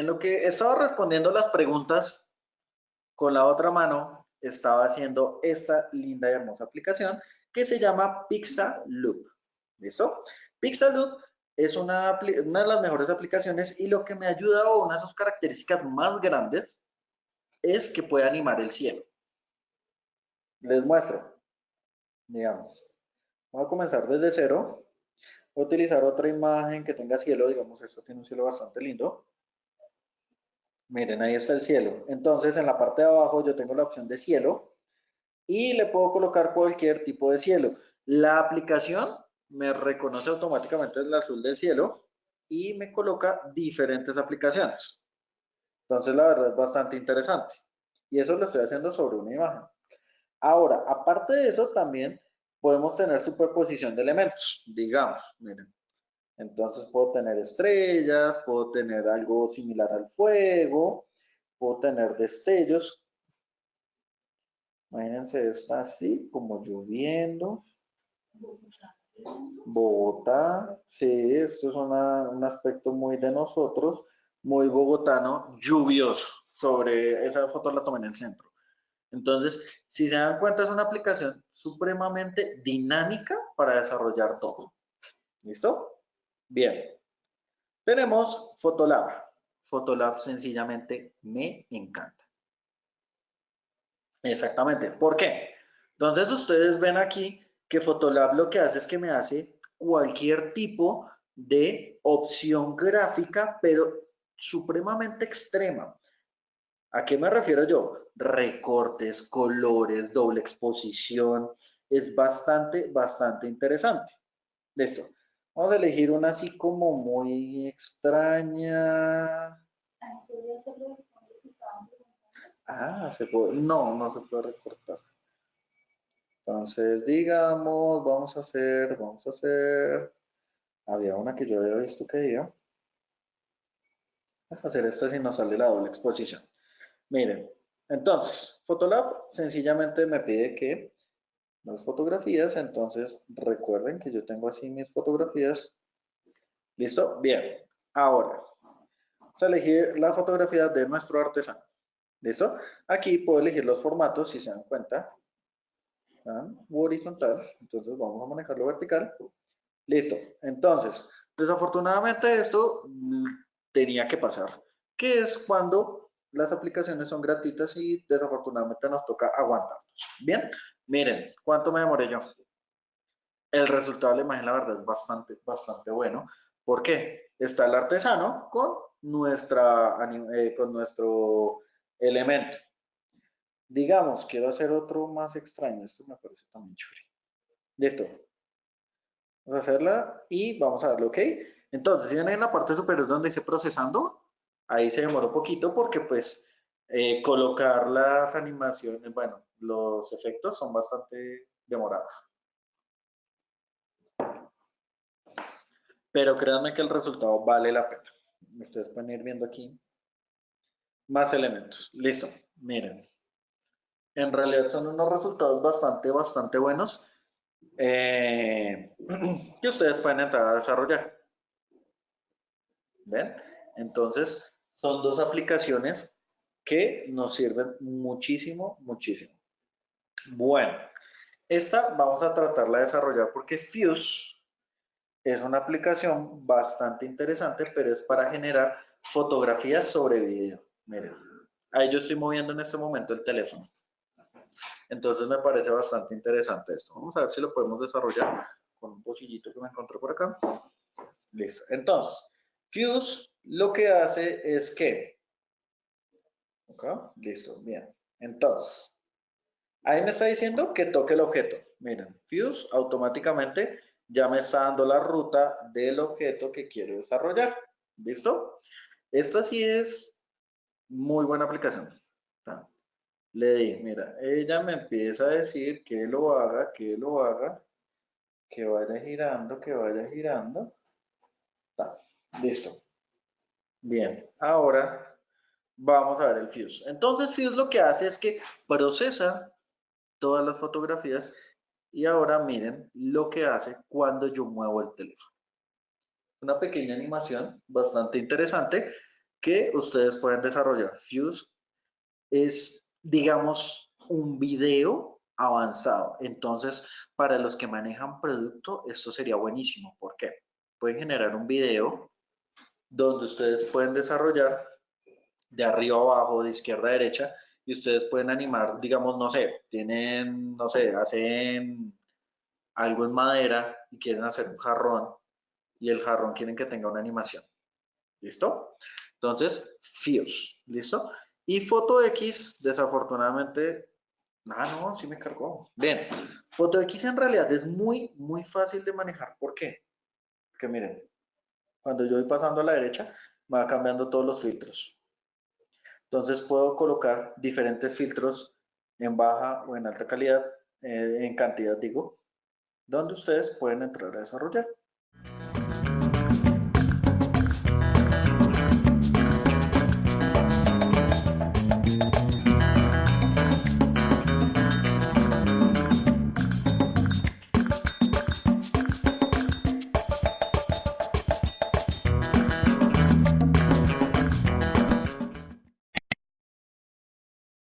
En lo que estaba respondiendo las preguntas, con la otra mano estaba haciendo esta linda y hermosa aplicación que se llama Pixaloop. ¿Listo? Pixaloop es una, una de las mejores aplicaciones y lo que me ayuda o una de sus características más grandes es que puede animar el cielo. Les muestro, digamos, voy a comenzar desde cero, voy a utilizar otra imagen que tenga cielo, digamos, esto tiene un cielo bastante lindo. Miren, ahí está el cielo. Entonces, en la parte de abajo yo tengo la opción de cielo y le puedo colocar cualquier tipo de cielo. La aplicación me reconoce automáticamente el azul del cielo y me coloca diferentes aplicaciones. Entonces, la verdad es bastante interesante. Y eso lo estoy haciendo sobre una imagen. Ahora, aparte de eso, también podemos tener superposición de elementos, digamos, miren. Entonces puedo tener estrellas, puedo tener algo similar al fuego, puedo tener destellos. Imagínense esta así, como lloviendo. Bogotá, sí, esto es un aspecto muy de nosotros, muy bogotano, lluvioso. Sobre esa foto la tomé en el centro. Entonces, si se dan cuenta, es una aplicación supremamente dinámica para desarrollar todo. ¿Listo? Bien. Tenemos Photolab. Photolab sencillamente me encanta. Exactamente. ¿Por qué? Entonces, ustedes ven aquí que Photolab lo que hace es que me hace cualquier tipo de opción gráfica, pero supremamente extrema. ¿A qué me refiero yo? Recortes, colores, doble exposición. Es bastante, bastante interesante. Listo. Vamos a elegir una así como muy extraña. Ah, se puede. No, no se puede recortar. Entonces, digamos, vamos a hacer, vamos a hacer, había una que yo había visto que iba. Vamos a hacer esta si nos sale la doble exposición. Miren, entonces, Photolab sencillamente me pide que las fotografías, entonces recuerden que yo tengo así mis fotografías. ¿Listo? Bien. Ahora, vamos a elegir la fotografía de nuestro artesano. ¿Listo? Aquí puedo elegir los formatos, si se dan cuenta horizontal, entonces vamos a manejarlo vertical. Listo, entonces, desafortunadamente esto mm, tenía que pasar, que es cuando las aplicaciones son gratuitas y desafortunadamente nos toca aguantarnos. Bien, miren, ¿cuánto me demoré yo? El resultado de la imagen, la verdad, es bastante, bastante bueno. ¿Por qué? Está el artesano con, nuestra, eh, con nuestro elemento. Digamos, quiero hacer otro más extraño. Esto me parece también chévere. Listo. Vamos a hacerla y vamos a darle OK. Entonces, si ven en la parte superior donde dice procesando, ahí se demoró poquito porque pues eh, colocar las animaciones, bueno, los efectos son bastante demorados. Pero créanme que el resultado vale la pena. Ustedes pueden ir viendo aquí más elementos. Listo, miren en realidad son unos resultados bastante, bastante buenos eh, que ustedes pueden entrar a desarrollar. ¿Ven? Entonces, son dos aplicaciones que nos sirven muchísimo, muchísimo. Bueno, esta vamos a tratarla de desarrollar porque Fuse es una aplicación bastante interesante, pero es para generar fotografías sobre video. Miren, ahí yo estoy moviendo en este momento el teléfono. Entonces me parece bastante interesante esto. Vamos a ver si lo podemos desarrollar con un pocillito que me encontré por acá. Listo. Entonces, Fuse lo que hace es que... Listo, bien. Entonces, ahí me está diciendo que toque el objeto. Miren, Fuse automáticamente ya me está dando la ruta del objeto que quiero desarrollar. ¿Listo? Esta sí es muy buena aplicación le di, mira, ella me empieza a decir que lo haga, que lo haga, que vaya girando, que vaya girando. listo. Bien, ahora vamos a ver el Fuse. Entonces Fuse lo que hace es que procesa todas las fotografías y ahora miren lo que hace cuando yo muevo el teléfono. Una pequeña animación bastante interesante que ustedes pueden desarrollar. Fuse es, digamos, un video avanzado. Entonces, para los que manejan producto, esto sería buenísimo. ¿Por qué? Pueden generar un video donde ustedes pueden desarrollar de arriba a abajo, de izquierda a derecha, y ustedes pueden animar, digamos, no sé, tienen, no sé, hacen algo en madera y quieren hacer un jarrón, y el jarrón quieren que tenga una animación. ¿Listo? Entonces, Fuse, ¿listo? Y Foto X, desafortunadamente, ah, no, sí me cargó. Bien, Foto X en realidad es muy, muy fácil de manejar. ¿Por qué? Porque miren, cuando yo voy pasando a la derecha, va cambiando todos los filtros. Entonces puedo colocar diferentes filtros en baja o en alta calidad, eh, en cantidad digo, donde ustedes pueden entrar a desarrollar.